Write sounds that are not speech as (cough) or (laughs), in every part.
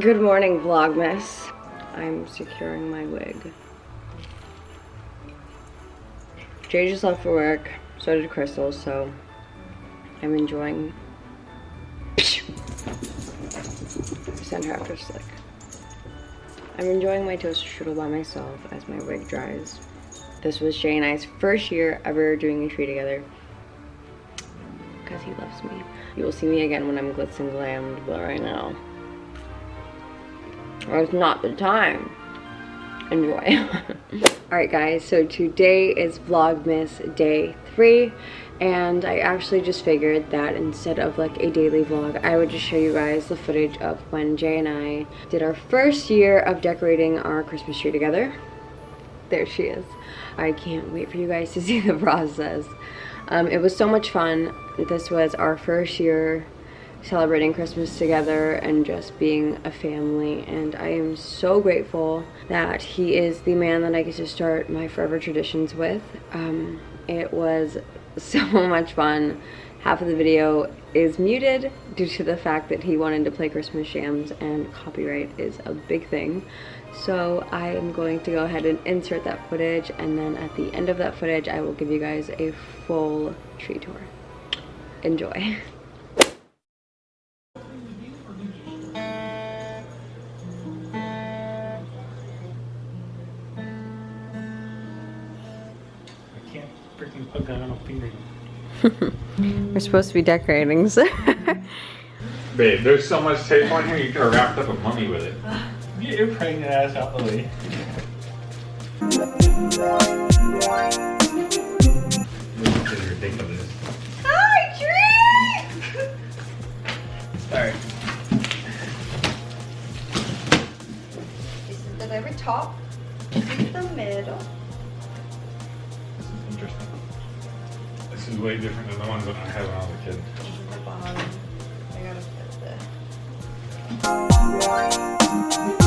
Good morning, Vlogmas. I'm securing my wig. Jay just left for work, so did Crystal, so I'm enjoying. (laughs) Send her after slick. I'm enjoying my toaster strudel by myself as my wig dries. This was Jay and I's first year ever doing a tree together because he loves me. You will see me again when I'm glitz and glammed, but right now, it's not the time. Enjoy. (laughs) Alright guys, so today is Vlogmas day three and I actually just figured that instead of like a daily vlog I would just show you guys the footage of when Jay and I did our first year of decorating our Christmas tree together. There she is. I can't wait for you guys to (laughs) see the process. Um, it was so much fun. This was our first year celebrating Christmas together and just being a family and I am so grateful that he is the man that I get to start my forever traditions with um, it was (laughs) so much fun. Half of the video is muted due to the fact that he wanted to play Christmas jams and copyright is a big thing. So I am going to go ahead and insert that footage and then at the end of that footage I will give you guys a full tree tour. Enjoy. (laughs) freaking put that on a finger. (laughs) We're supposed to be decorating, so. (laughs) Babe, there's so much tape on here, you could have wrapped up a mummy with it. Get your pregnant ass out the way. This is ridiculous. Hi, tree! Sorry. This is the very top. This is the middle. This is way different than the ones that I had when I was a kid. I gotta fit this.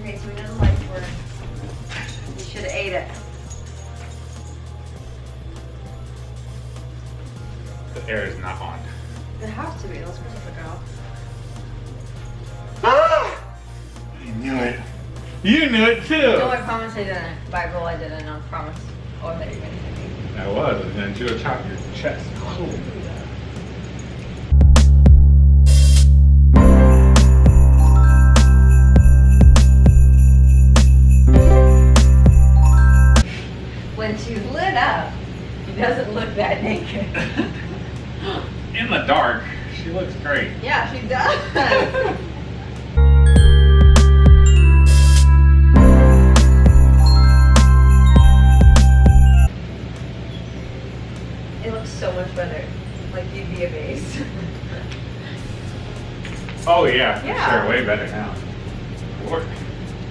Okay, so we know the lights work. We should have ate it. The air is not on. It has to be. Let's put the go. I ah! knew it. You knew it too. No, I promise I didn't. By rule, I didn't. I promise. Oh, I bet you're gonna hit me. I was, and then she would chop your chest. Cool. In the dark, she looks great. yeah, she does. It looks so much better. Like you'd be amazed. Oh yeah, for Yeah. sure. Way better now. Lord.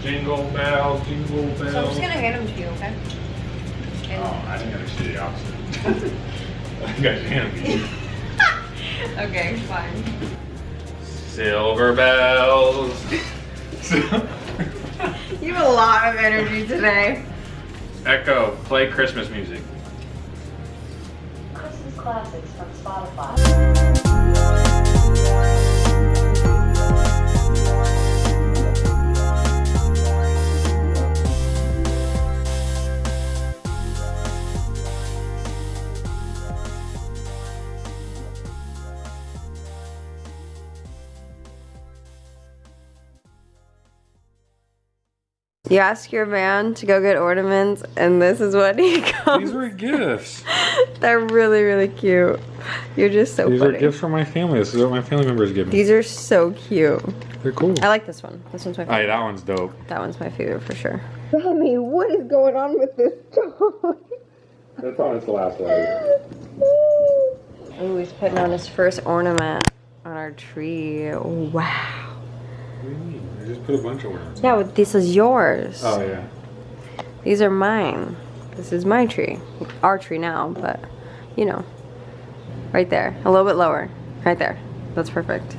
Jingle bells, jingle bells. So I'm just gonna hand them to you, okay? And- Oh, I think I should do the opposite. (laughs) (laughs) I think I should hand them to you. (laughs) okay, fine. Silver bells. (laughs) You have a lot of energy today. Echo, play Christmas music. Christmas classics from Spotify. You ask your man to go get ornaments, and this is what he comes. (laughs) These were gifts. (laughs) They're really, really cute. You're just so These funny. are gifts from my family. This is what my family members give me. These are so cute. They're cool. I like this one. This one's my favorite. yeah, that one's dope. That one's my favorite for sure. Remy, what is going on with this toy? That's on its last leg. Oh, he's putting on his first ornament on our tree. Wow. What do you mean? I just put a bunch of ornaments. Yeah, but this is yours. Oh yeah. These are mine. This is my tree. Our tree now, but you know. Right there. A little bit lower. Right there. That's perfect.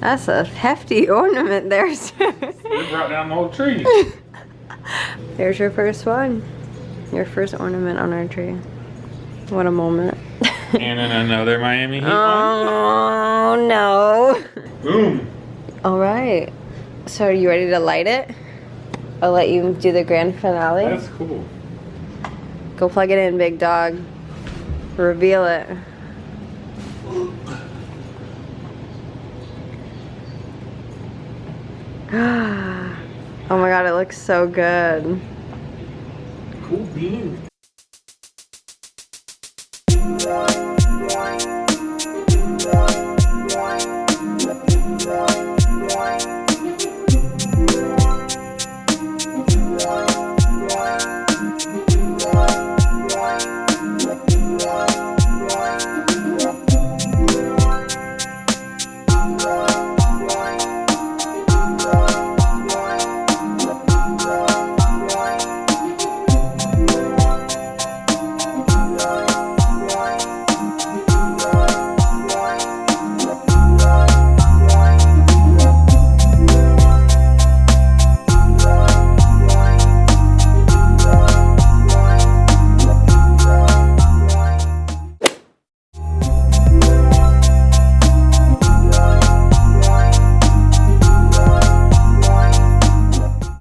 That's a hefty (laughs) ornament there, sir. We brought down the whole tree. (laughs) There's your first one. Your first ornament on our tree. What a moment. And then another Miami Heat one. oh no. Boom. All right. So are you ready to light it? I'll let you do the grand finale. That's cool. Go plug it in, big dog. Reveal it. (gasps) oh my god, it looks so good. Cool beans.